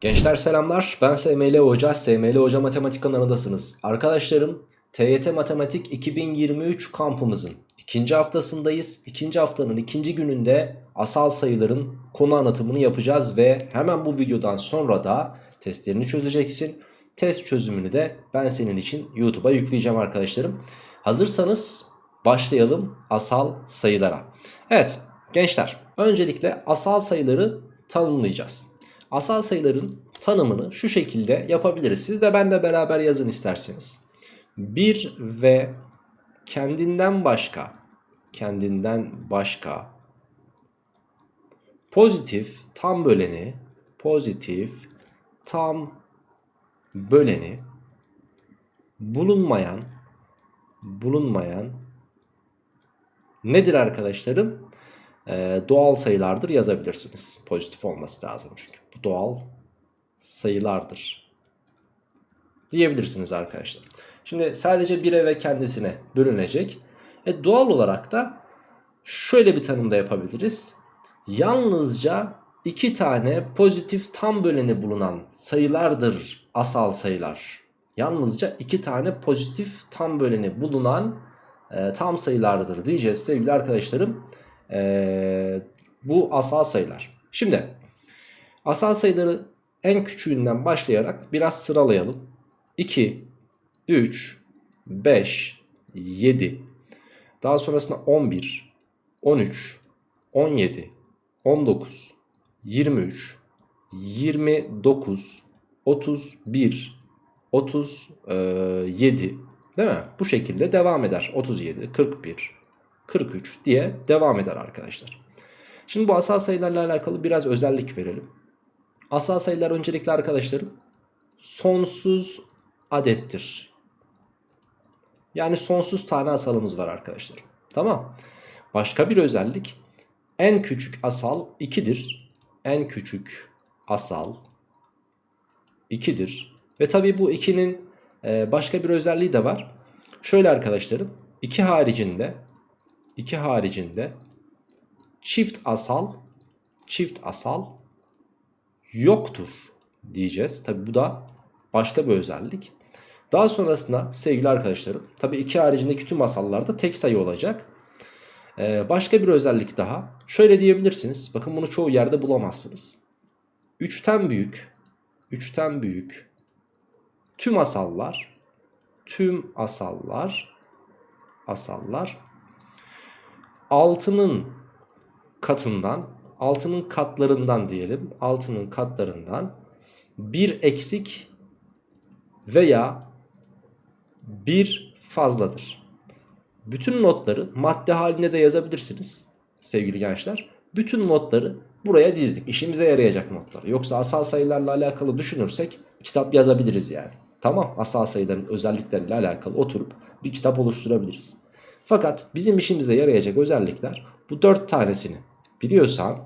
Gençler selamlar. Ben SML Hoca. SML Hoca Matematik kanalındasınız. Arkadaşlarım TYT Matematik 2023 kampımızın ikinci haftasındayız. İkinci haftanın ikinci gününde asal sayıların konu anlatımını yapacağız ve hemen bu videodan sonra da testlerini çözeceksin. Test çözümünü de ben senin için YouTube'a yükleyeceğim arkadaşlarım. Hazırsanız başlayalım asal sayılara. Evet gençler öncelikle asal sayıları tanımlayacağız. Asal sayıların tanımını şu şekilde yapabiliriz. Siz de benimle beraber yazın isterseniz. 1 ve kendinden başka kendinden başka pozitif tam böleni pozitif tam böleni bulunmayan bulunmayan nedir arkadaşlarım? Ee, doğal sayılardır yazabilirsiniz. Pozitif olması lazım çünkü. Bu doğal sayılardır. Diyebilirsiniz arkadaşlar. Şimdi sadece 1'e ve kendisine bölünecek. E, doğal olarak da şöyle bir tanımda yapabiliriz. Yalnızca iki tane pozitif tam böleni bulunan sayılardır asal sayılar. Yalnızca iki tane pozitif tam böleni bulunan e, tam sayılardır diyeceğiz sevgili arkadaşlarım. E, bu asal sayılar. Şimdi asal sayıları en küçüğünden başlayarak biraz sıralayalım. 2, 3, 5, 7. Daha sonrasında 11, 13, 17, 19, 23, 29, 31, 37 değil mi? Bu şekilde devam eder. 37, 41, 43 diye devam eder arkadaşlar. Şimdi bu asal sayılarla alakalı biraz özellik verelim. Asal sayılar öncelikle arkadaşlarım sonsuz adettir. Yani sonsuz tane asalımız var arkadaşlar. Tamam. Başka bir özellik en küçük asal 2'dir. En küçük asal 2'dir. Ve tabi bu 2'nin e, başka bir özelliği de var. Şöyle arkadaşlarım 2 haricinde 2 haricinde çift asal çift asal yoktur diyeceğiz. Tabi bu da başka bir özellik. Daha sonrasında sevgili arkadaşlarım tabi 2 haricindeki tüm asallarda tek sayı olacak. Ee, başka bir özellik daha. Şöyle diyebilirsiniz. Bakın bunu çoğu yerde bulamazsınız. 3'ten büyük 3'ten büyük tüm asallar tüm asallar asallar 6'nın katından 6'nın katlarından diyelim 6'nın katlarından bir eksik veya bir fazladır. Bütün notları madde halinde de yazabilirsiniz sevgili gençler. Bütün notları buraya dizdik. İşimize yarayacak notlar. Yoksa asal sayılarla alakalı düşünürsek kitap yazabiliriz yani. Tamam asal sayıların özellikleriyle alakalı oturup bir kitap oluşturabiliriz. Fakat bizim işimize yarayacak özellikler bu 4 tanesini biliyorsan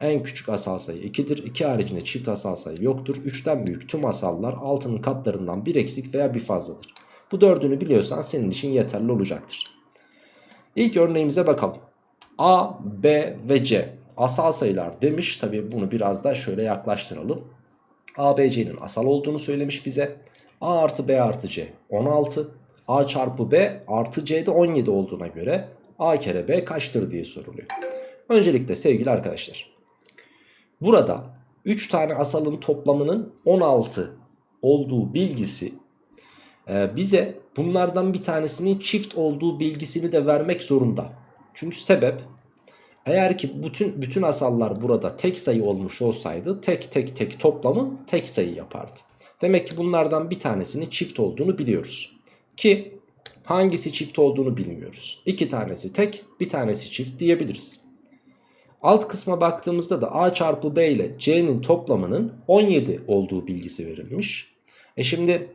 en küçük asal sayı 2'dir. 2 haricinde çift asal sayı yoktur. 3'ten büyük tüm asallar 6'nın katlarından bir eksik veya bir fazladır. Bu dördünü biliyorsan senin için yeterli olacaktır. İlk örneğimize bakalım. A, B ve C asal sayılar demiş. Tabi bunu biraz da şöyle yaklaştıralım. A, B, C'nin asal olduğunu söylemiş bize. A artı B artı C 16. A çarpı B artı C'de 17 olduğuna göre A kere B kaçtır diye soruluyor. Öncelikle sevgili arkadaşlar. Burada 3 tane asalın toplamının 16 olduğu bilgisi e, bize bunlardan bir tanesinin çift olduğu bilgisini de vermek zorunda. Çünkü sebep eğer ki bütün bütün asallar burada tek sayı olmuş olsaydı tek tek tek toplamı tek sayı yapardı. Demek ki bunlardan bir tanesinin çift olduğunu biliyoruz. Ki hangisi çift olduğunu bilmiyoruz. İki tanesi tek bir tanesi çift diyebiliriz. Alt kısma baktığımızda da a çarpı b ile c'nin toplamının 17 olduğu bilgisi verilmiş. E şimdi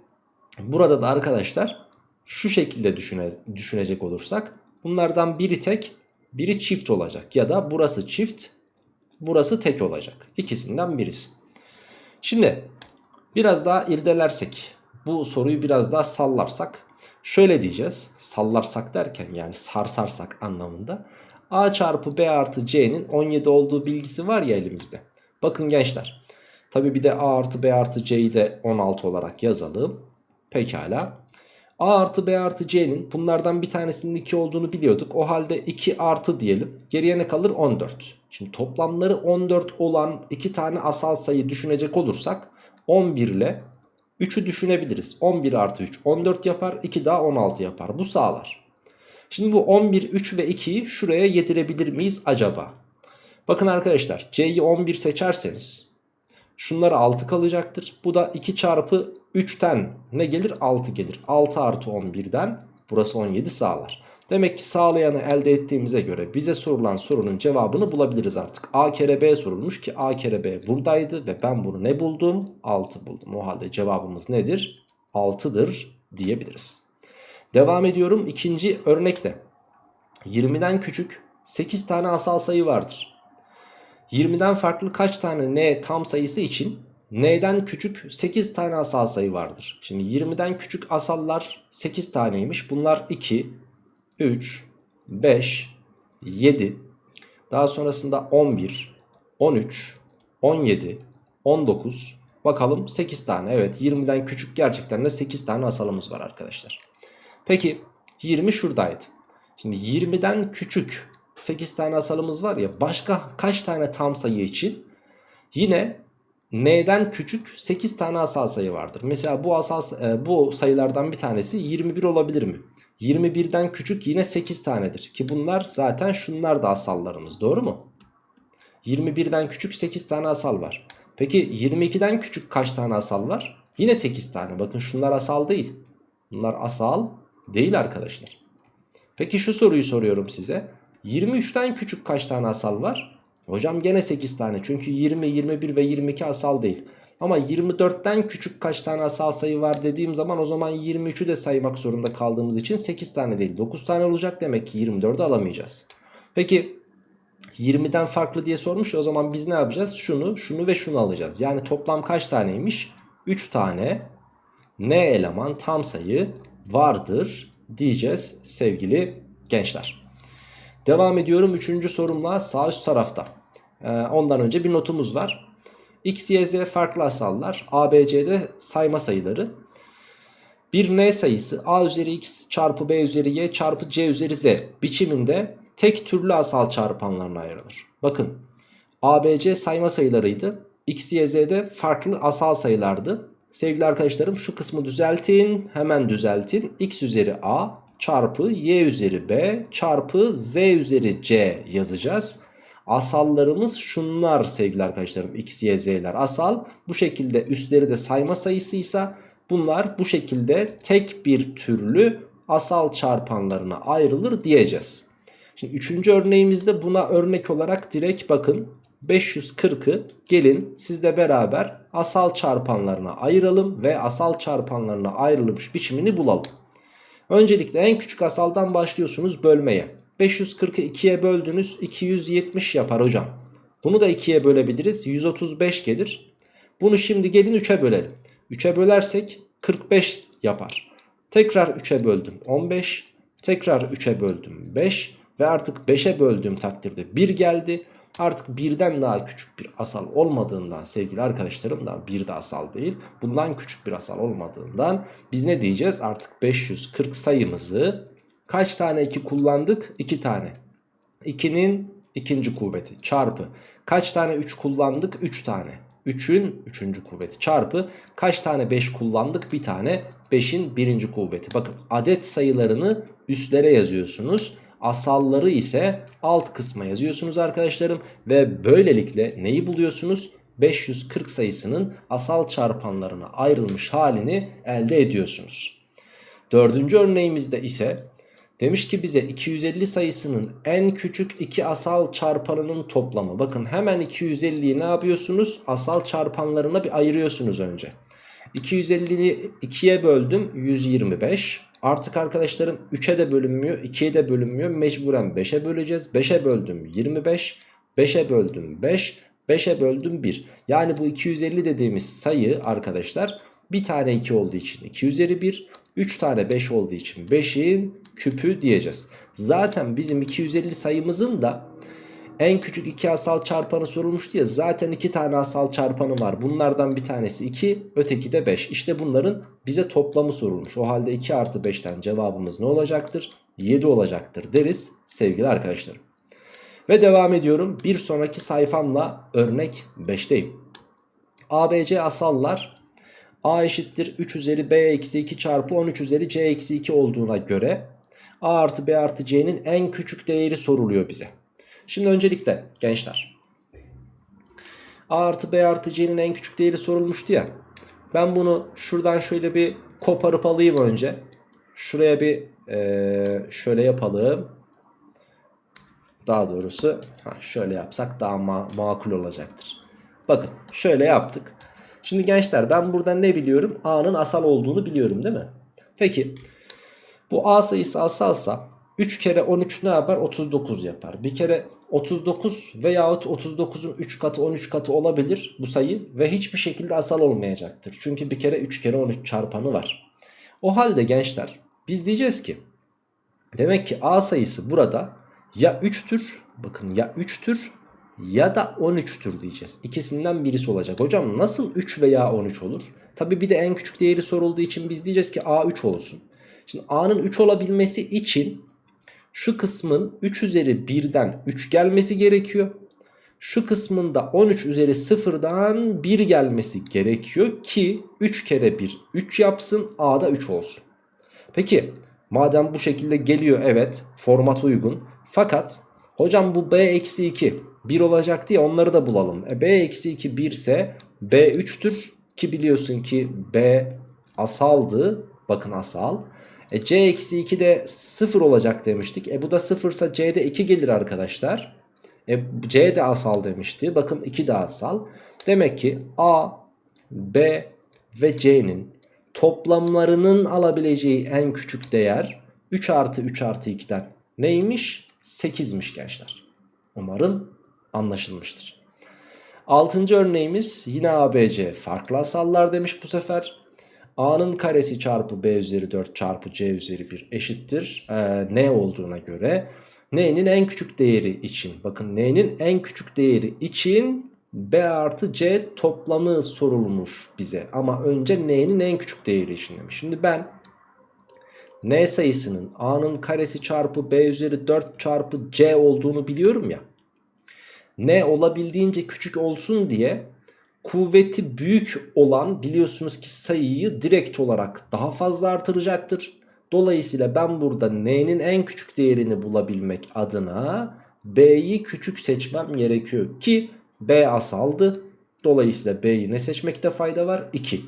burada da arkadaşlar şu şekilde düşüne, düşünecek olursak bunlardan biri tek biri çift olacak ya da burası çift burası tek olacak. İkisinden birisi. Şimdi biraz daha irdelersek bu soruyu biraz daha sallarsak şöyle diyeceğiz. Sallarsak derken yani sarsarsak anlamında. A çarpı B artı C'nin 17 olduğu bilgisi var ya elimizde. Bakın gençler. Tabi bir de A artı B artı C'yi de 16 olarak yazalım. Pekala. A artı B artı C'nin bunlardan bir tanesinin 2 olduğunu biliyorduk. O halde 2 artı diyelim. Geriye ne kalır? 14. Şimdi toplamları 14 olan iki tane asal sayı düşünecek olursak 11 ile 3'ü düşünebiliriz. 11 artı 3 14 yapar. 2 daha 16 yapar. Bu sağlar. Şimdi bu 11, 3 ve 2'yi şuraya yedirebilir miyiz acaba? Bakın arkadaşlar C'yi 11 seçerseniz şunları 6 kalacaktır. Bu da 2 çarpı 3'ten ne gelir? 6 gelir. 6 artı 11'den burası 17 sağlar. Demek ki sağlayanı elde ettiğimize göre bize sorulan sorunun cevabını bulabiliriz artık. A kere B sorulmuş ki A kere B buradaydı ve ben bunu ne buldum? 6 buldum. O halde cevabımız nedir? 6'dır diyebiliriz. Devam ediyorum ikinci örnekle. 20'den küçük 8 tane asal sayı vardır. 20'den farklı kaç tane n tam sayısı için n'den küçük 8 tane asal sayı vardır. Şimdi 20'den küçük asallar 8 taneymiş. Bunlar 2, 3, 5, 7. Daha sonrasında 11, 13, 17, 19. Bakalım 8 tane. Evet 20'den küçük gerçekten de 8 tane asalımız var arkadaşlar. Peki 20 şuradaydı. Şimdi 20'den küçük 8 tane asalımız var ya başka kaç tane tam sayı için yine n'den küçük 8 tane asal sayı vardır. Mesela bu asal e, bu sayılardan bir tanesi 21 olabilir mi? 21'den küçük yine 8 tanedir ki bunlar zaten şunlar da asallarımız doğru mu? 21'den küçük 8 tane asal var. Peki 22'den küçük kaç tane asal var? Yine 8 tane. Bakın şunlar asal değil. Bunlar asal değil arkadaşlar. Peki şu soruyu soruyorum size. 23'ten küçük kaç tane asal var? Hocam gene 8 tane. Çünkü 20, 21 ve 22 asal değil. Ama 24'ten küçük kaç tane asal sayı var dediğim zaman o zaman 23'ü de saymak zorunda kaldığımız için 8 tane değil 9 tane olacak demek ki 24'ü alamayacağız. Peki 20'den farklı diye sormuş o zaman biz ne yapacağız? Şunu, şunu ve şunu alacağız. Yani toplam kaç taneymiş? 3 tane n eleman tam sayı vardır diyeceğiz sevgili gençler. Devam ediyorum 3. sorumla sağ üst tarafta. Ee, ondan önce bir notumuz var. X, Y, Z farklı asallar. A, B, C'de sayma sayıları. Bir n sayısı a üzeri x çarpı b üzeri y çarpı c üzeri z biçiminde tek türlü asal çarpanlarına ayrılır. Bakın a, b, c sayma sayılarıydı. X, Y, Z'de farklı asal sayılardı. Sevgili arkadaşlarım şu kısmı düzeltin. Hemen düzeltin. X üzeri a çarpı y üzeri b çarpı z üzeri c yazacağız. Asallarımız şunlar sevgili arkadaşlarım. X, Y, Z'ler asal. Bu şekilde üstleri de sayma sayısıysa bunlar bu şekilde tek bir türlü asal çarpanlarına ayrılır diyeceğiz. Şimdi üçüncü örneğimizde buna örnek olarak direkt bakın 540'ı gelin sizle beraber asal çarpanlarına ayıralım ve asal çarpanlarına ayrılmış biçimini bulalım. Öncelikle en küçük asaldan başlıyorsunuz bölmeye. 540'ı 2'ye böldünüz 270 yapar hocam. Bunu da 2'ye bölebiliriz 135 gelir. Bunu şimdi gelin 3'e bölelim. 3'e bölersek 45 yapar. Tekrar 3'e böldüm 15. Tekrar 3'e böldüm 5. Ve artık 5'e böldüğüm takdirde 1 geldi. Artık birden daha küçük bir asal olmadığından sevgili arkadaşlarım da bir de asal değil. Bundan küçük bir asal olmadığından biz ne diyeceğiz? Artık 540 sayımızı kaç tane 2 kullandık? 2 tane. 2'nin ikinci kuvveti çarpı. Kaç tane 3 kullandık? 3 tane. 3'ün 3. kuvveti çarpı kaç tane 5 kullandık? Bir tane 5'in birinci kuvveti. Bakın adet sayılarını üstlere yazıyorsunuz. Asalları ise alt kısma yazıyorsunuz arkadaşlarım. Ve böylelikle neyi buluyorsunuz? 540 sayısının asal çarpanlarına ayrılmış halini elde ediyorsunuz. Dördüncü örneğimizde ise demiş ki bize 250 sayısının en küçük iki asal çarpanının toplamı. Bakın hemen 250'yi ne yapıyorsunuz? Asal çarpanlarına bir ayırıyorsunuz önce. 250'yi 2'ye böldüm 125. Artık arkadaşlarım 3'e de bölünmüyor 2'ye de bölünmüyor mecburen 5'e böleceğiz 5'e böldüm 25 5'e böldüm 5 5'e böldüm 1 yani bu 250 dediğimiz sayı arkadaşlar bir tane 2 olduğu için 2 üzeri 1 3 tane 5 olduğu için 5'in küpü diyeceğiz zaten bizim 250 sayımızın da en küçük iki asal çarpanı sorulmuştu ya zaten iki tane asal çarpanı var. Bunlardan bir tanesi 2 öteki de 5. İşte bunların bize toplamı sorulmuş. O halde 2 artı 5'ten cevabımız ne olacaktır? 7 olacaktır deriz sevgili arkadaşlarım. Ve devam ediyorum. Bir sonraki sayfamla örnek 5'teyim. ABC asallar A eşittir 3 üzeri B eksi 2 çarpı 13 üzeri C eksi 2 olduğuna göre A artı B artı C'nin en küçük değeri soruluyor bize. Şimdi öncelikle gençler A artı B artı C'nin en küçük değeri sorulmuştu ya. Ben bunu şuradan şöyle bir koparıp alayım önce. Şuraya bir ee, şöyle yapalım. Daha doğrusu ha, şöyle yapsak daha ma makul olacaktır. Bakın şöyle yaptık. Şimdi gençler ben burada ne biliyorum? A'nın asal olduğunu biliyorum değil mi? Peki bu A sayısı asalsa 3 kere 13 ne yapar? 39 yapar. Bir kere 39 veyahut 39'un 3 katı 13 katı olabilir bu sayı ve hiçbir şekilde asal olmayacaktır. Çünkü bir kere 3 kere 13 çarpanı var. O halde gençler biz diyeceğiz ki demek ki A sayısı burada ya 3'tür bakın ya 3'tür ya da 13'tür diyeceğiz. İkisinden birisi olacak. Hocam nasıl 3 veya 13 olur? Tabi bir de en küçük değeri sorulduğu için biz diyeceğiz ki A 3 olsun. Şimdi A'nın 3 olabilmesi için şu kısmın 3 üzeri 1'den 3 gelmesi gerekiyor. Şu kısmında 13 üzeri 0'dan 1 gelmesi gerekiyor ki 3 kere 1 3 yapsın A'da 3 olsun. Peki madem bu şekilde geliyor evet format uygun. Fakat hocam bu B eksi 2 1 olacak diye onları da bulalım. E, B eksi 2 1 ise B 3'tür ki biliyorsun ki B asaldı. Bakın asal. E, C eksi 2 de 0 olacak demiştik. E bu da 0 ise C'de 2 gelir arkadaşlar. E, C de asal demişti. Bakın 2 de asal. Demek ki A, B ve C'nin toplamlarının alabileceği en küçük değer 3 artı 3 artı 2'den neymiş? 8'miş gençler. Umarım anlaşılmıştır. Altıncı örneğimiz yine ABC farklı asallar demiş bu sefer. A'nın karesi çarpı B üzeri 4 çarpı C üzeri 1 eşittir. Ee, ne olduğuna göre N'nin en küçük değeri için bakın N'nin en küçük değeri için B artı C toplamı sorulmuş bize. Ama önce N'nin en küçük değeri için demiş. Şimdi ben N sayısının A'nın karesi çarpı B üzeri 4 çarpı C olduğunu biliyorum ya. N olabildiğince küçük olsun diye kuvveti büyük olan biliyorsunuz ki sayıyı direkt olarak daha fazla artıracaktır. Dolayısıyla ben burada n'nin en küçük değerini bulabilmek adına b'yi küçük seçmem gerekiyor ki b asaldı. Dolayısıyla b'yi ne seçmekte fayda var? 2.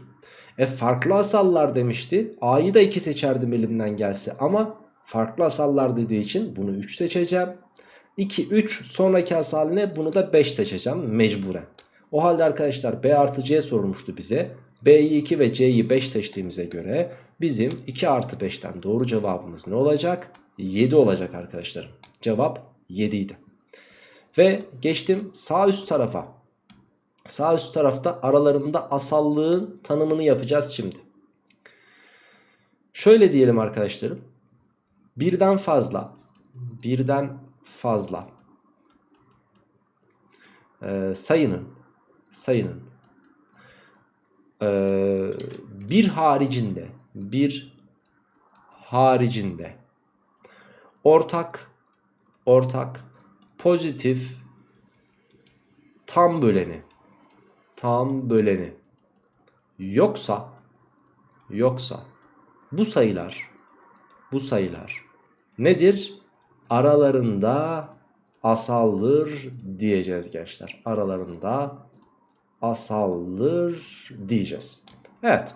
E farklı asallar demişti. A'yı da 2 seçerdim elimden gelse ama farklı asallar dediği için bunu 3 seçeceğim. 2, 3 sonraki asal ne? Bunu da 5 seçeceğim mecburen. O halde arkadaşlar B artı C sorulmuştu bize. B'yi 2 ve C'yi 5 seçtiğimize göre bizim 2 artı 5'ten doğru cevabımız ne olacak? 7 olacak arkadaşlarım. Cevap 7 idi. Ve geçtim sağ üst tarafa. Sağ üst tarafta aralarında asallığın tanımını yapacağız şimdi. Şöyle diyelim arkadaşlarım. Birden fazla, birden fazla e, sayının sayının e, bir haricinde bir haricinde ortak ortak pozitif tam böleni tam böleni yoksa yoksa bu sayılar bu sayılar nedir? Aralarında asaldır diyeceğiz gençler. Aralarında asaldır diyeceğiz. Evet.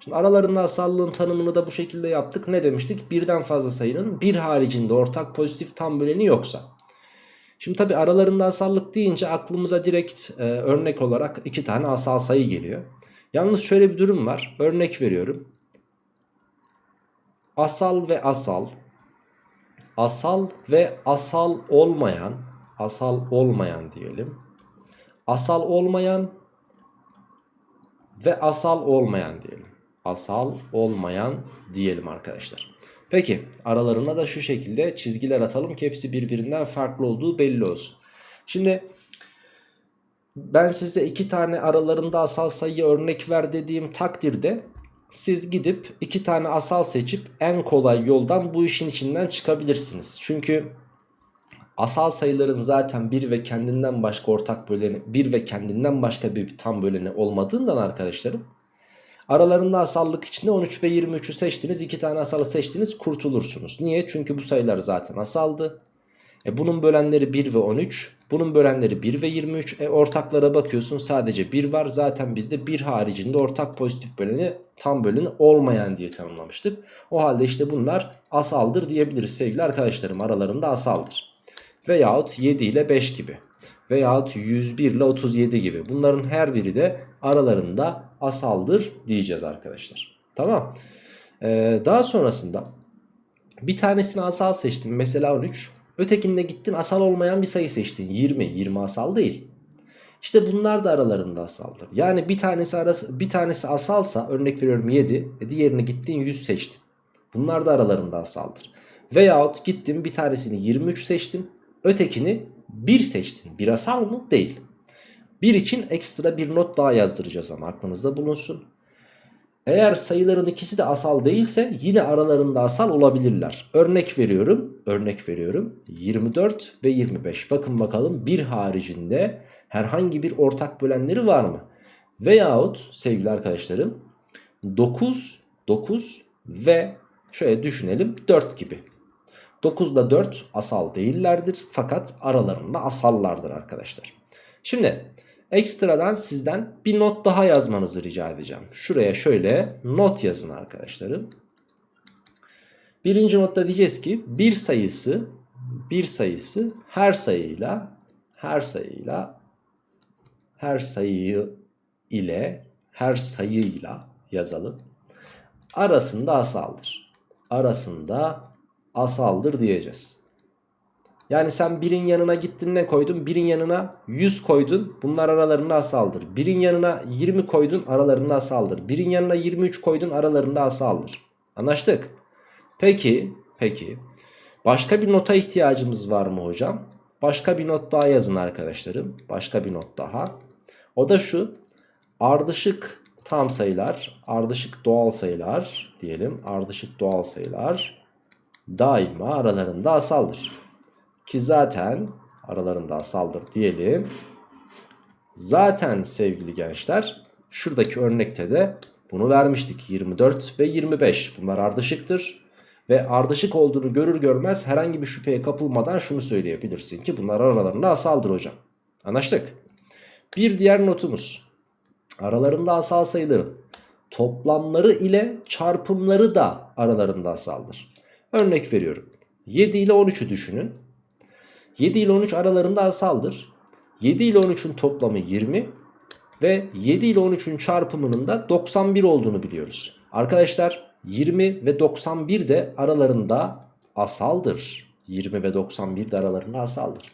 Şimdi aralarında asallığın tanımını da bu şekilde yaptık. Ne demiştik? Birden fazla sayının bir haricinde ortak pozitif tam böleni yoksa. Şimdi tabi aralarında asallık deyince aklımıza direkt e, örnek olarak iki tane asal sayı geliyor. Yalnız şöyle bir durum var. Örnek veriyorum. Asal ve asal. Asal ve asal olmayan. Asal olmayan diyelim. Asal olmayan ve asal olmayan diyelim. Asal olmayan diyelim arkadaşlar. Peki aralarına da şu şekilde çizgiler atalım ki hepsi birbirinden farklı olduğu belli olsun. Şimdi ben size iki tane aralarında asal sayı örnek ver dediğim takdirde siz gidip iki tane asal seçip en kolay yoldan bu işin içinden çıkabilirsiniz. Çünkü asal sayıların zaten bir ve kendinden başka ortak böleni, bir ve kendinden başka bir tam böleni olmadığından arkadaşlarım aralarında asallık içinde 13 ve 23'ü seçtiniz, iki tane asalı seçtiniz kurtulursunuz. Niye? Çünkü bu sayılar zaten asaldı. E bunun bölenleri 1 ve 13. Bunun bölenleri 1 ve 23. E ortaklara bakıyorsun sadece 1 var. Zaten bizde 1 haricinde ortak pozitif böleni tam böleni olmayan diye tanımlamıştık. O halde işte bunlar asaldır diyebiliriz sevgili arkadaşlarım. Aralarında asaldır. Veyahut 7 ile 5 gibi. Veyahut 101 ile 37 gibi. Bunların her biri de aralarında asaldır diyeceğiz arkadaşlar. Tamam. Ee, daha sonrasında bir tanesini asal seçtim. Mesela 13. Ötekinde gittin asal olmayan bir sayı seçtin. 20. 20 asal değil. İşte bunlar da aralarında asaldır. Yani bir tanesi arası bir tanesi asalsa örnek veriyorum 7, e diğerini gittin 100 seçtin. Bunlar da aralarında asaldır. Veyahut gittin bir tanesini 23 seçtin, ötekini 1 seçtin. Bir asal mı? Değil. 1 için ekstra bir not daha yazdıracağız ama aklınızda bulunsun. Eğer sayıların ikisi de asal değilse yine aralarında asal olabilirler. Örnek veriyorum. Örnek veriyorum. 24 ve 25. Bakın bakalım bir haricinde herhangi bir ortak bölenleri var mı? Veyahut sevgili arkadaşlarım 9, 9 ve şöyle düşünelim 4 gibi. 9 ile 4 asal değillerdir fakat aralarında asallardır arkadaşlar. Şimdi ekstradan sizden bir not daha yazmanızı rica edeceğim. Şuraya şöyle not yazın arkadaşlarım. Birinci notta diyeceğiz ki bir sayısı bir sayısı her sayıyla her sayıyla her sayı ile her sayıyla yazalım. Arasında asaldır. Arasında asaldır diyeceğiz. Yani sen birin yanına gittin ne koydun? Birin yanına 100 koydun. Bunlar aralarında asaldır. Birin yanına 20 koydun aralarında asaldır. Birin yanına 23 koydun aralarında asaldır. Anlaştık. Peki, peki. Başka bir nota ihtiyacımız var mı hocam? Başka bir not daha yazın arkadaşlarım. Başka bir not daha. O da şu. Ardışık tam sayılar, ardışık doğal sayılar diyelim. Ardışık doğal sayılar daima aralarında asaldır. Ki zaten aralarında asaldır diyelim. Zaten sevgili gençler şuradaki örnekte de bunu vermiştik. 24 ve 25 bunlar ardışıktır. Ve ardışık olduğunu görür görmez herhangi bir şüpheye kapılmadan şunu söyleyebilirsin ki bunlar aralarında asaldır hocam. Anlaştık. Bir diğer notumuz. Aralarında asal sayıların toplamları ile çarpımları da aralarında asaldır. Örnek veriyorum. 7 ile 13'ü düşünün. 7 ile 13 aralarında asaldır. 7 ile 13'ün toplamı 20 ve 7 ile 13'ün çarpımının da 91 olduğunu biliyoruz. Arkadaşlar 20 ve 91 de aralarında asaldır. 20 ve 91 de aralarında asaldır.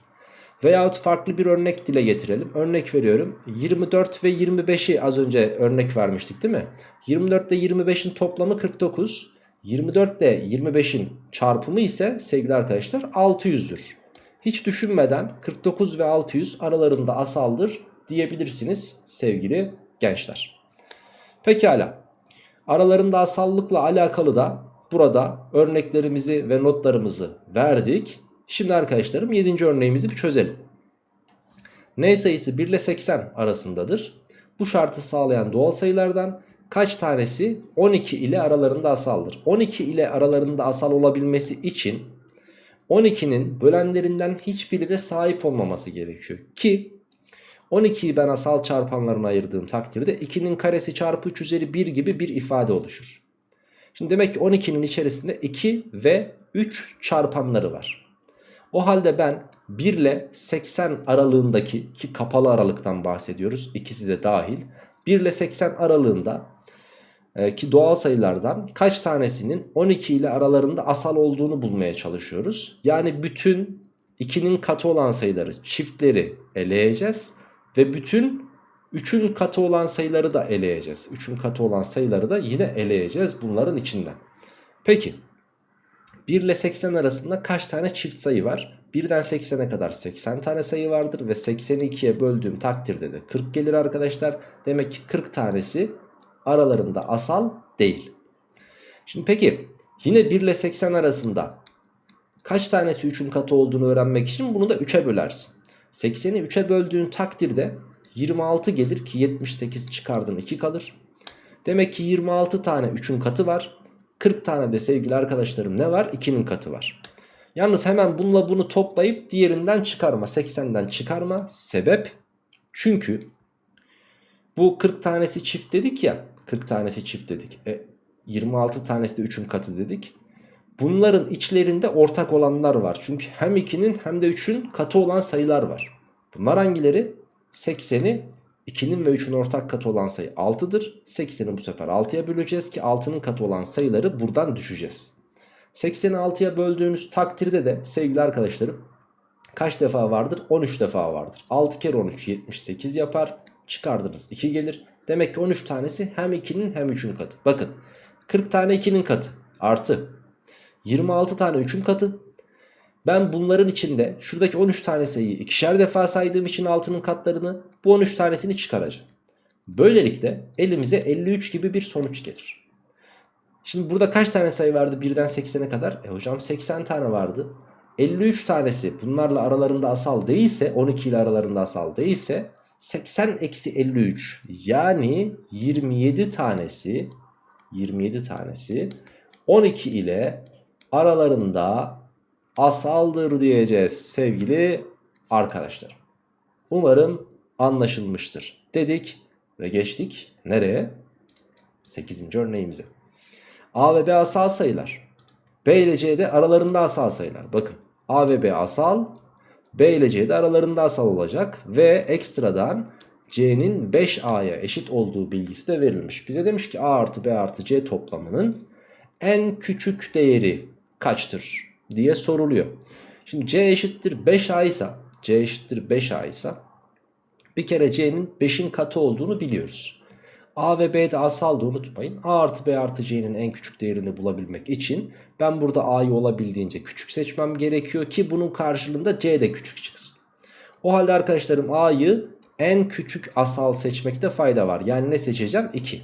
Veyahut farklı bir örnek dile getirelim. Örnek veriyorum. 24 ve 25'i az önce örnek vermiştik değil mi? 24 ile 25'in toplamı 49. 24 ile 25'in çarpımı ise sevgili arkadaşlar 600'dür. Hiç düşünmeden 49 ve 600 aralarında asaldır diyebilirsiniz sevgili gençler. Pekala. Aralarında asallıkla alakalı da burada örneklerimizi ve notlarımızı verdik. Şimdi arkadaşlarım 7. örneğimizi bir çözelim. N sayısı 1 ile 80 arasındadır. Bu şartı sağlayan doğal sayılardan kaç tanesi 12 ile aralarında asaldır? 12 ile aralarında asal olabilmesi için 12'nin bölenlerinden hiçbirine sahip olmaması gerekiyor. Ki 12'yi ben asal çarpanlarına ayırdığım takdirde 2'nin karesi çarpı 3 üzeri 1 gibi bir ifade oluşur. Şimdi demek ki 12'nin içerisinde 2 ve 3 çarpanları var. O halde ben 1 ile 80 aralığındaki ki kapalı aralıktan bahsediyoruz ikisi de dahil. 1 ile 80 aralığında e, ki doğal sayılardan kaç tanesinin 12 ile aralarında asal olduğunu bulmaya çalışıyoruz. Yani bütün 2'nin katı olan sayıları çiftleri eleyeceğiz ve bütün 3'ün katı olan sayıları da eleyeceğiz. 3'ün katı olan sayıları da yine eleyeceğiz bunların içinden. Peki 1 ile 80 arasında kaç tane çift sayı var? 1'den 80'e kadar 80 tane sayı vardır ve 80'i 2'ye böldüğüm takdirde de 40 gelir arkadaşlar. Demek ki 40 tanesi aralarında asal değil. Şimdi peki yine 1 ile 80 arasında kaç tanesi 3'ün katı olduğunu öğrenmek için bunu da 3'e bölersin. 80'i 3'e böldüğün takdirde 26 gelir ki 78 çıkardın 2 kalır. Demek ki 26 tane 3'ün katı var. 40 tane de sevgili arkadaşlarım ne var? 2'nin katı var. Yalnız hemen bununla bunu toplayıp diğerinden çıkarma. 80'den çıkarma. Sebep? Çünkü bu 40 tanesi çift dedik ya. 40 tanesi çift dedik. E, 26 tanesi de 3'ün katı dedik. Bunların içlerinde ortak olanlar var. Çünkü hem 2'nin hem de 3'ün katı olan sayılar var. Bunlar hangileri? 80'i 2'nin ve 3'ün ortak katı olan sayı 6'dır. 80'i bu sefer 6'ya böleceğiz ki 6'nın katı olan sayıları buradan düşeceğiz. 80'i 6'ya böldüğünüz takdirde de sevgili arkadaşlarım kaç defa vardır? 13 defa vardır. 6 kere 13 78 yapar. Çıkardınız 2 gelir. Demek ki 13 tanesi hem 2'nin hem 3'ün katı. Bakın 40 tane 2'nin katı artı 26 tane 3'ün katı. Ben bunların içinde şuradaki 13 tane sayıyı ikişer defa saydığım için altının katlarını bu 13 tanesini çıkaracağım. Böylelikle elimize 53 gibi bir sonuç gelir. Şimdi burada kaç tane sayı vardı 1'den 80'e kadar? E hocam 80 tane vardı. 53 tanesi bunlarla aralarında asal değilse 12 ile aralarında asal değilse 80 eksi 53 yani 27 tanesi 27 tanesi 12 ile aralarında asaldır diyeceğiz sevgili arkadaşlar. Umarım anlaşılmıştır dedik ve geçtik nereye? 8. örneğimize. A ve B asal sayılar. B ile C de aralarında asal sayılar. Bakın A ve B asal, B ile C de aralarında asal olacak ve ekstradan C'nin 5A'ya eşit olduğu bilgisi de verilmiş. Bize demiş ki A artı B artı C toplamının en küçük değeri kaçtır diye soruluyor. Şimdi C eşittir 5A ise C eşittir 5A ise bir kere C'nin 5'in katı olduğunu biliyoruz. A ve B de asaldı unutmayın. A artı B artı C'nin en küçük değerini bulabilmek için ben burada A'yı olabildiğince küçük seçmem gerekiyor ki bunun karşılığında C de küçük çıksın. O halde arkadaşlarım A'yı en küçük asal seçmekte fayda var. Yani ne seçeceğim? 2.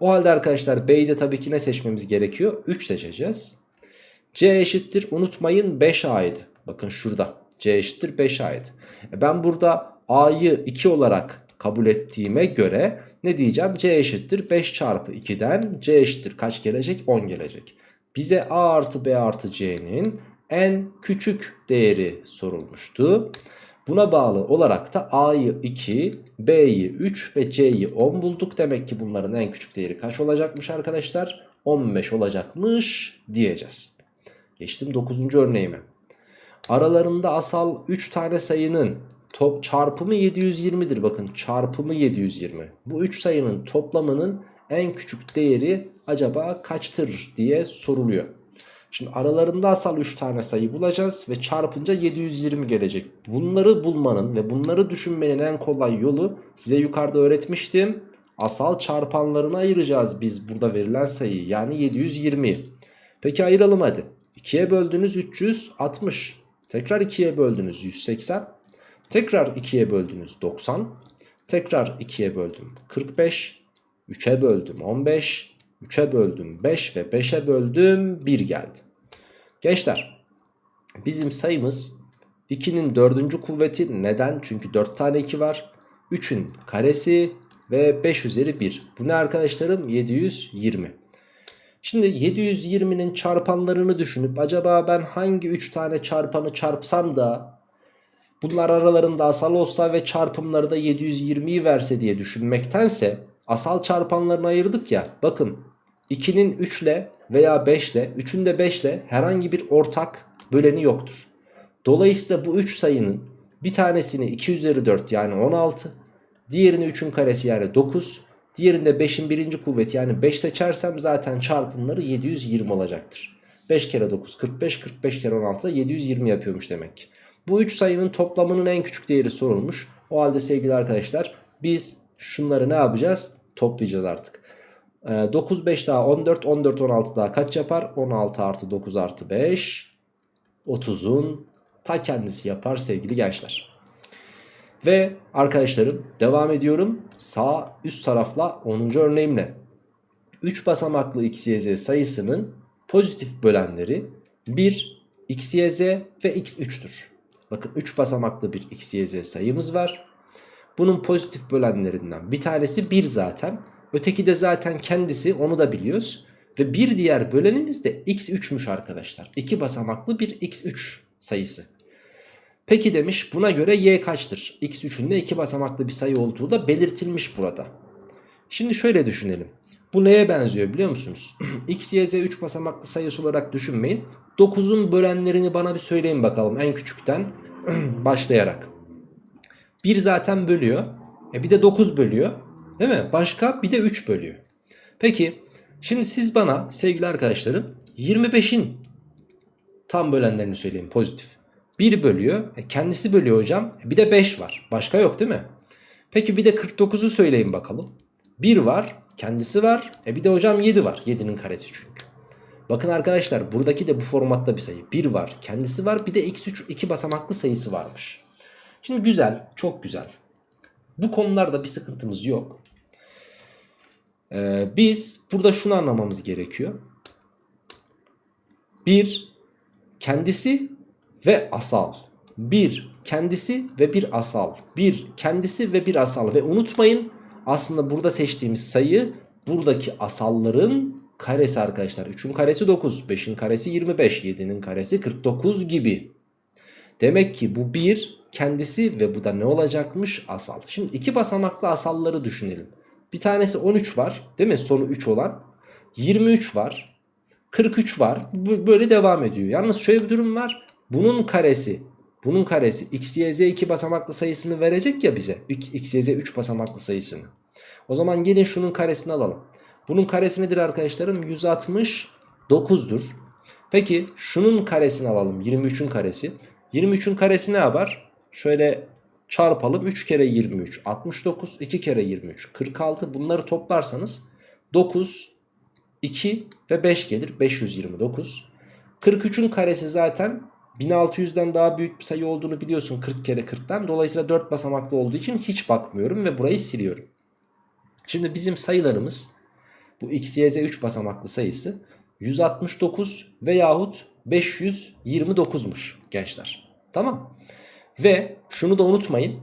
O halde arkadaşlar B'yi de tabii ki ne seçmemiz gerekiyor? 3 seçeceğiz. C eşittir unutmayın 5A'ydı. Bakın şurada C eşittir 5A'ydı. E ben burada A'yı 2 olarak kabul ettiğime göre ne diyeceğim? C eşittir 5 çarpı 2'den C eşittir kaç gelecek? 10 gelecek. Bize A artı B artı C'nin en küçük değeri sorulmuştu. Buna bağlı olarak da A'yı 2, B'yi 3 ve C'yi 10 bulduk. Demek ki bunların en küçük değeri kaç olacakmış arkadaşlar? 15 olacakmış diyeceğiz. Geçtim 9. örneğime. Aralarında asal 3 tane sayının top çarpımı 720'dir. Bakın çarpımı 720. Bu 3 sayının toplamının en küçük değeri acaba kaçtır diye soruluyor. Şimdi aralarında asal 3 tane sayı bulacağız ve çarpınca 720 gelecek. Bunları bulmanın ve bunları düşünmenin en kolay yolu size yukarıda öğretmiştim. Asal çarpanlarını ayıracağız biz burada verilen sayıyı yani 720. Peki ayıralım hadi. 2'ye böldünüz 360. Tekrar 2'ye böldünüz 180. Tekrar 2'ye böldünüz 90. Tekrar 2'ye böldüm 45. 3'e böldüm 15. 3'e böldüm 5 ve 5'e böldüm 1 geldi. Gençler bizim sayımız 2'nin 4. kuvveti neden? Çünkü 4 tane 2 var. 3'ün karesi ve 5 üzeri 1. Bu ne arkadaşlarım? 720. Şimdi 720'nin çarpanlarını düşünüp acaba ben hangi 3 tane çarpanı çarpsam da bunlar aralarında asal olsa ve çarpımları da 720'yi verse diye düşünmektense asal çarpanlarını ayırdık ya bakın 2'nin 3 ile veya 5 ile 3'ün de 5 ile herhangi bir ortak böleni yoktur. Dolayısıyla bu 3 sayının bir tanesini 2 üzeri 4 yani 16 diğerini 3'ün karesi yani 9 Diğerinde 5'in birinci kuvveti yani 5 seçersem zaten çarpımları 720 olacaktır. 5 kere 9 45 45 kere 16 da 720 yapıyormuş demek. Bu 3 sayının toplamının en küçük değeri sorulmuş. O halde sevgili arkadaşlar biz şunları ne yapacağız? Toplayacağız artık. Ee, 9 5 daha 14 14 16 daha kaç yapar? 16 artı 9 artı 5 30'un ta kendisi yapar sevgili gençler. Ve arkadaşlarım devam ediyorum. Sağ üst tarafla 10. örneğimle. 3 basamaklı x, y, z sayısının pozitif bölenleri 1, x, y, z ve x3'tür. Bakın 3 basamaklı bir x, y, z sayımız var. Bunun pozitif bölenlerinden bir tanesi 1 zaten. Öteki de zaten kendisi onu da biliyoruz. Ve bir diğer bölenimiz de x3'müş arkadaşlar. 2 basamaklı bir x3 sayısı. Peki demiş buna göre y kaçtır? x3'ün de 2 basamaklı bir sayı olduğu da belirtilmiş burada. Şimdi şöyle düşünelim. Bu neye benziyor biliyor musunuz? x, y, z 3 basamaklı sayısı olarak düşünmeyin. 9'un bölenlerini bana bir söyleyin bakalım en küçükten başlayarak. 1 zaten bölüyor. E bir de 9 bölüyor. Değil mi? Başka bir de 3 bölüyor. Peki şimdi siz bana sevgili arkadaşlarım 25'in tam bölenlerini söyleyin pozitif. 1 bölüyor. E kendisi bölüyor hocam. E bir de 5 var. Başka yok değil mi? Peki bir de 49'u söyleyin bakalım. 1 var. Kendisi var. E bir de hocam 7 var. 7'nin karesi çünkü. Bakın arkadaşlar buradaki de bu formatta bir sayı. 1 var. Kendisi var. Bir de x3 2 basamaklı sayısı varmış. Şimdi güzel. Çok güzel. Bu konularda bir sıkıntımız yok. Ee, biz burada şunu anlamamız gerekiyor. Bir kendisi ve asal. Bir kendisi ve bir asal. Bir kendisi ve bir asal. Ve unutmayın aslında burada seçtiğimiz sayı buradaki asalların karesi arkadaşlar. 3'ün karesi 9, 5'in karesi 25, 7'nin karesi 49 gibi. Demek ki bu bir kendisi ve bu da ne olacakmış? Asal. Şimdi iki basamaklı asalları düşünelim. Bir tanesi 13 var değil mi? Sonu 3 olan. 23 var. 43 var. Böyle devam ediyor. Yalnız şöyle bir durum var. Bunun karesi bunun karesi x, y, z 2 basamaklı sayısını verecek ya bize. x, y, z 3 basamaklı sayısını. O zaman gelin şunun karesini alalım. Bunun karesi nedir arkadaşlarım? 169'dur. Peki şunun karesini alalım. 23'ün karesi. 23'ün karesi ne yapar? Şöyle çarpalım. 3 kere 23 69. 2 kere 23 46. Bunları toplarsanız 9, 2 ve 5 gelir. 529. 43'ün karesi zaten 1600'den daha büyük bir sayı olduğunu biliyorsun 40 kere 40'tan. Dolayısıyla 4 basamaklı olduğu için hiç bakmıyorum ve burayı siliyorum. Şimdi bizim sayılarımız bu x, y, z 3 basamaklı sayısı 169 veyahut 529'muş gençler. Tamam. Ve şunu da unutmayın.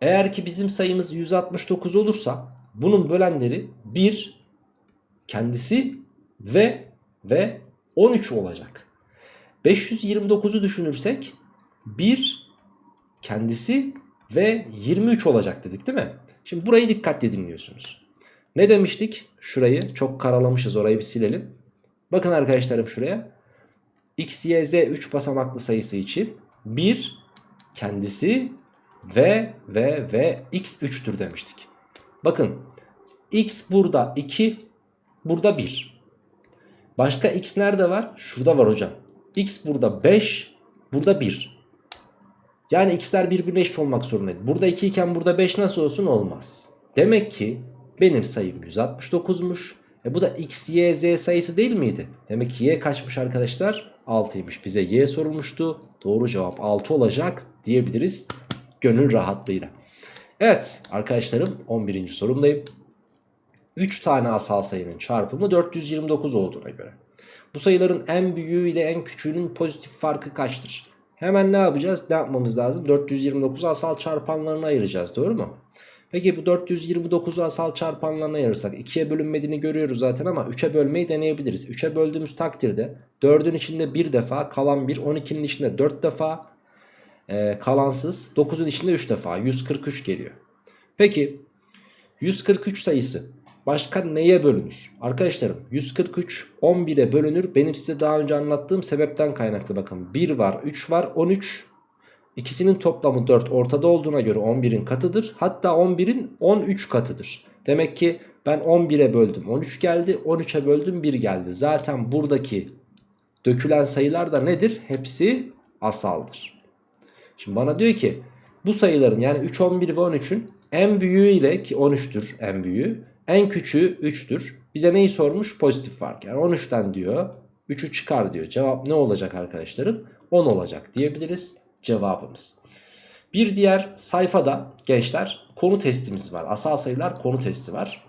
Eğer ki bizim sayımız 169 olursa bunun bölenleri 1 kendisi ve ve 13 olacak. 529'u düşünürsek 1 kendisi ve 23 olacak dedik değil mi? Şimdi burayı dikkatle dinliyorsunuz. Ne demiştik? Şurayı çok karalamışız orayı bir silelim. Bakın arkadaşlarım şuraya. X, Y, Z 3 basamaklı sayısı için 1 kendisi ve ve ve X 3'tür demiştik. Bakın X burada 2 burada 1. Başka X nerede var? Şurada var hocam. X burada 5 burada 1. Yani x'ler birbirine eşit olmak zorundaydı. Burada 2 iken burada 5 nasıl olsun olmaz. Demek ki benim sayım 169'muş. E bu da x, y, z sayısı değil miydi? Demek ki y kaçmış arkadaşlar? 6'ymış. Bize y sorulmuştu. Doğru cevap 6 olacak diyebiliriz. Gönül rahatlığıyla. Evet arkadaşlarım 11. sorumdayım. 3 tane asal sayının çarpımı 429 olduğuna göre. Bu sayıların en büyüğü ile en küçüğünün pozitif farkı kaçtır? Hemen ne yapacağız? Ne yapmamız lazım? 429'u asal çarpanlarına ayıracağız doğru mu? Peki bu 429'u asal çarpanlarına ayırırsak 2'ye bölünmediğini görüyoruz zaten ama 3'e bölmeyi deneyebiliriz. 3'e böldüğümüz takdirde 4'ün içinde 1 defa kalan 1 12'nin içinde 4 defa e, kalansız 9'un içinde 3 defa 143 geliyor. Peki 143 sayısı başka neye bölünür? Arkadaşlarım 143 11'e bölünür. Benim size daha önce anlattığım sebepten kaynaklı bakın. 1 var 3 var 13. İkisinin toplamı 4 ortada olduğuna göre 11'in katıdır. Hatta 11'in 13 katıdır. Demek ki ben 11'e böldüm 13 geldi 13'e böldüm 1 geldi. Zaten buradaki dökülen sayılar da nedir? Hepsi asaldır. Şimdi bana diyor ki bu sayıların yani 3, 11 ve 13'ün en büyüğü ile ki 13'tür en büyüğü En küçüğü 3'tür. Bize neyi sormuş? Pozitif fark. Yani 13'ten diyor 3'ü çıkar diyor. Cevap ne olacak arkadaşlarım? 10 olacak diyebiliriz cevabımız. Bir diğer sayfada gençler konu testimiz var. Asal sayılar konu testi var.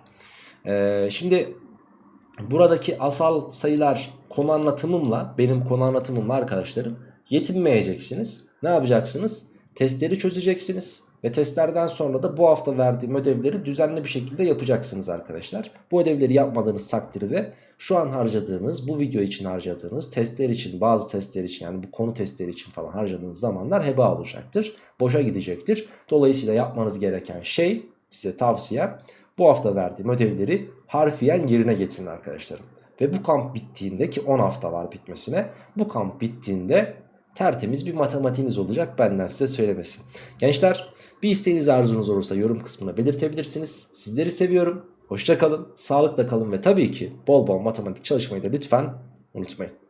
Ee, şimdi buradaki asal sayılar konu anlatımımla benim konu anlatımımla arkadaşlarım yetinmeyeceksiniz. Ne yapacaksınız? Testleri çözeceksiniz. Ve testlerden sonra da bu hafta verdiğim ödevleri düzenli bir şekilde yapacaksınız arkadaşlar. Bu ödevleri yapmadığınız takdirde şu an harcadığınız, bu video için harcadığınız, testler için, bazı testler için yani bu konu testleri için falan harcadığınız zamanlar heba olacaktır. Boşa gidecektir. Dolayısıyla yapmanız gereken şey size tavsiyem bu hafta verdiğim ödevleri harfiyen yerine getirin arkadaşlarım. Ve bu kamp bittiğinde ki 10 hafta var bitmesine bu kamp bittiğinde tertemiz bir matematiğiniz olacak benden size söylemesi. Gençler bir isteğiniz arzunuz olursa yorum kısmına belirtebilirsiniz. Sizleri seviyorum. Hoşça kalın, sağlıkla kalın ve tabii ki bol bol matematik çalışmayı da lütfen unutmayın.